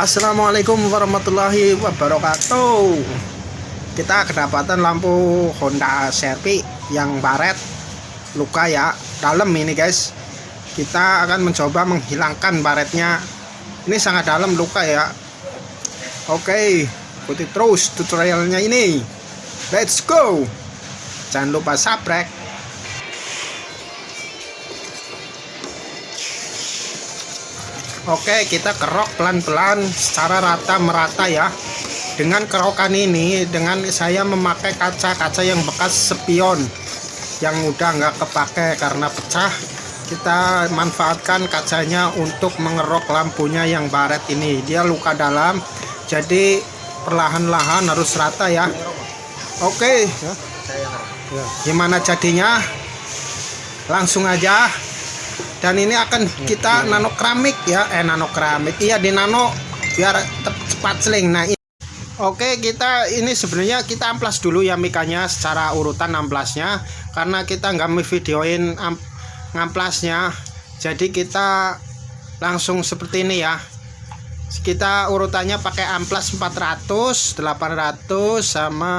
Assalamualaikum warahmatullahi wabarakatuh. Kita kedapatan lampu Honda Sherpy yang baret luka ya dalam ini guys. Kita akan mencoba menghilangkan baretnya ini sangat dalam luka ya. Oke ikuti terus tutorialnya ini. Let's go. Jangan lupa subscribe Oke kita kerok pelan-pelan secara rata merata ya. Dengan kerokan ini dengan saya memakai kaca-kaca yang bekas spion yang udah nggak kepake karena pecah kita manfaatkan kacanya untuk mengerok lampunya yang baret ini. Dia luka dalam jadi perlahan-lahan harus rata ya. Oke. Gimana jadinya? Langsung aja dan ini akan kita nano keramik ya. Eh nano keramik iya di nano biar cepat seling. Nah ini. oke kita ini sebenarnya kita amplas dulu ya mikanya secara urutan amplasnya. Karena kita nggak videoin ngamplasnya. Jadi kita langsung seperti ini ya. Kita urutannya pakai amplas 400 800 sama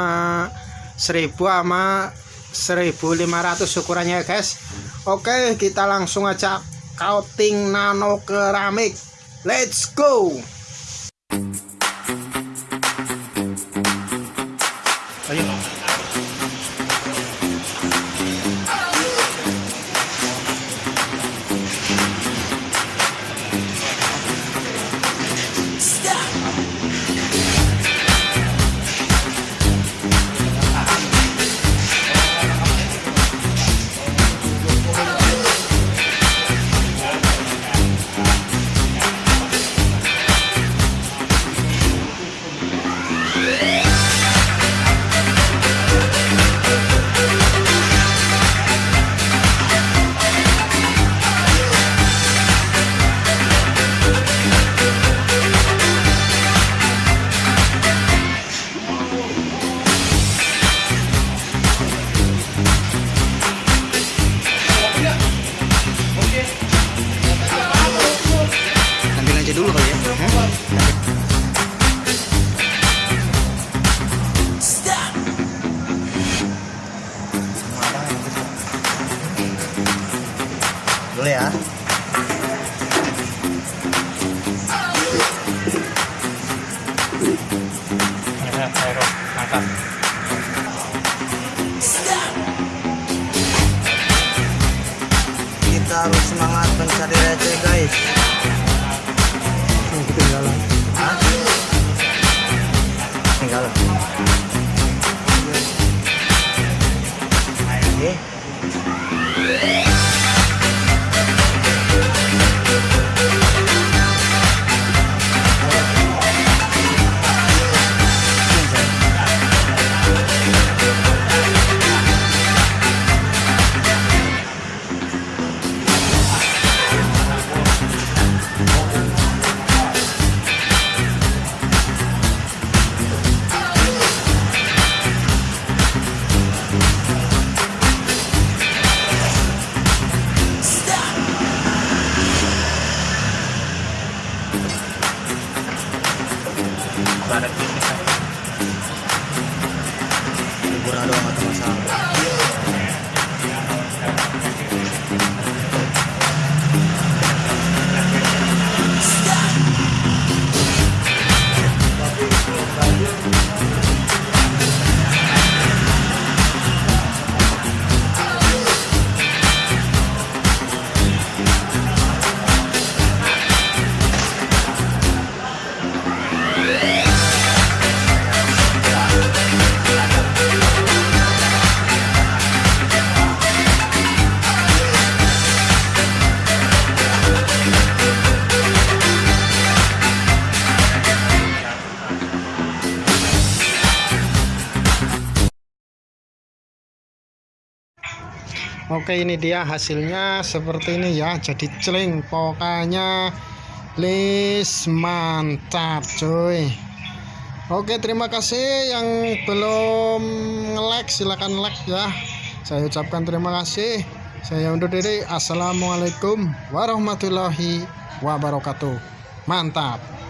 1000 sama 1500 ukurannya guys Oke kita langsung aja coating nano keramik. Let's go! Ayo dulu ya. Kita harus semangat mencari receh guys Curalo Oke ini dia hasilnya seperti ini ya. Jadi celing pokoknya list mantap cuy. Oke terima kasih yang belum nge-like silahkan like ya. Saya ucapkan terima kasih. Saya undur diri. Assalamualaikum warahmatullahi wabarakatuh. Mantap